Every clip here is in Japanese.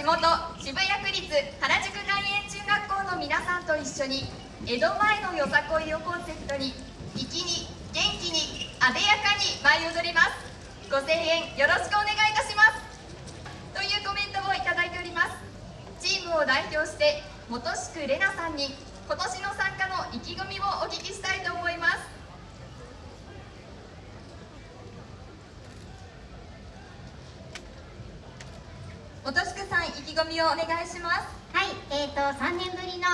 地元渋谷区立原宿外苑中学校の皆さんと一緒に江戸前のよさこいをコンセプトに粋に元気にあでやかに舞い踊ります。ご声援よろしくお願いいたします。というコメントをいただいております。チームを代表して本宿玲奈さんに今年の参加の意気込みをお聞きしたいと思います本宿さん意気込みをお願いします。はい、えーと3年ぶりの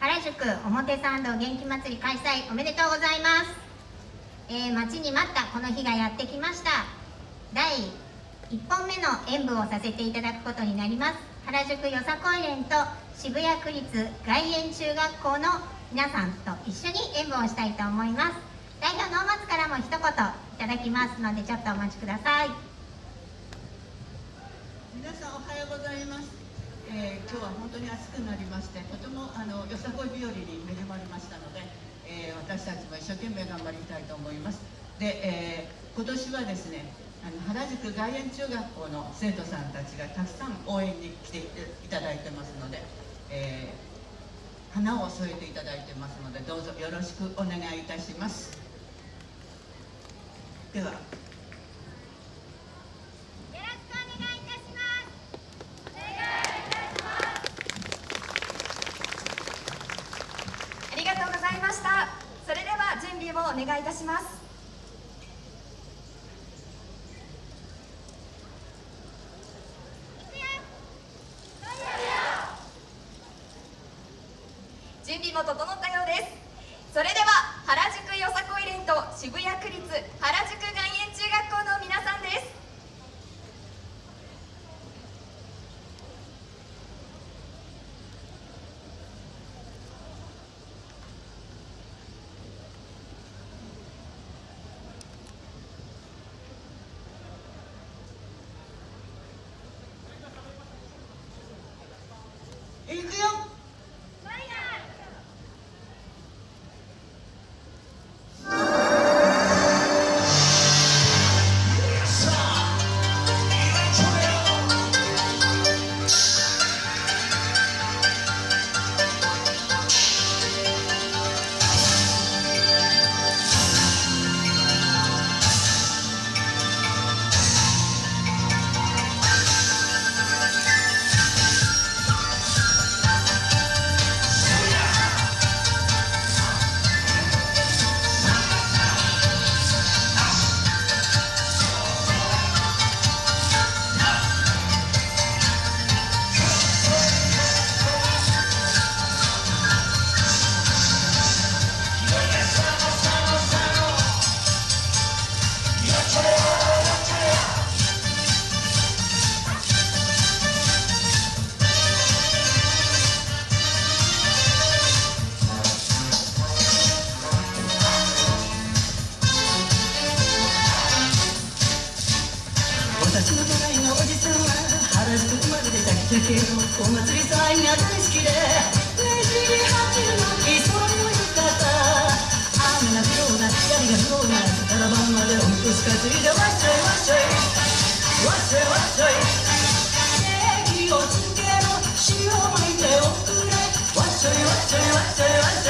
原宿表参道元気祭り開催おめでとうございます、えー、待ちに待ったこの日がやってきました。第1本目の演舞をさせていただくことになります。原宿よさこい連と渋谷区立外苑中学校の皆さんと一緒に演舞をしたいと思います。代表の松からも一言いただきますのでちょっとお待ちください。皆さんおはようございます、えー、今日は本当に暑くなりましてとてもあのよさこい日和に恵まれましたので、えー、私たちも一生懸命頑張りたいと思います。で、えー、今年はですねあの原宿外苑中学校の生徒さんたちがたくさん応援に来ていただいてますので、え、花を添えていただいてますのでどうぞよろしくお願いいたします。ではお願いいたします。準備も整ったようです。それでは原宿よさこい連と渋谷区立原宿外苑中学校の皆さんです。だけどお祭り騒ぎが大好きでねじり始まりその浴衣雨が降ろうが光が降ろうが朝から晩までおみこし担いでわっしょいわっしょいわっしょいわっしょいネギをつけろ塩巻いておくれわっしょいわっしょいわっしょいわっしょい。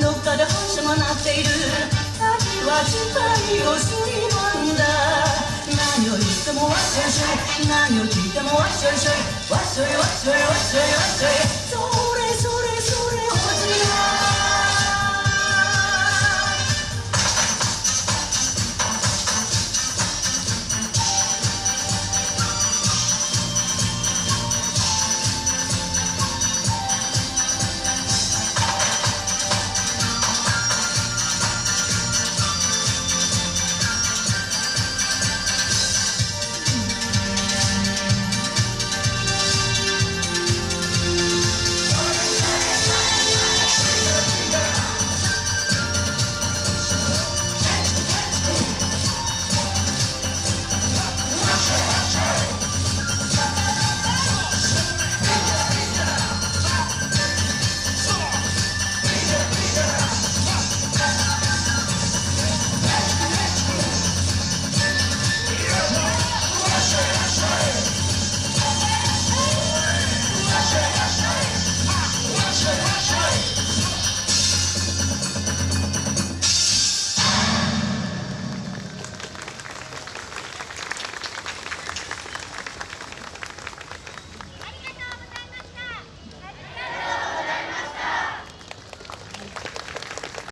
どっかで反射もなっている。秋は時間をすりもんだ。何を言っても忘れちゃい。何を聞いても忘れちゃい。忘れ忘れ忘れ忘れそう。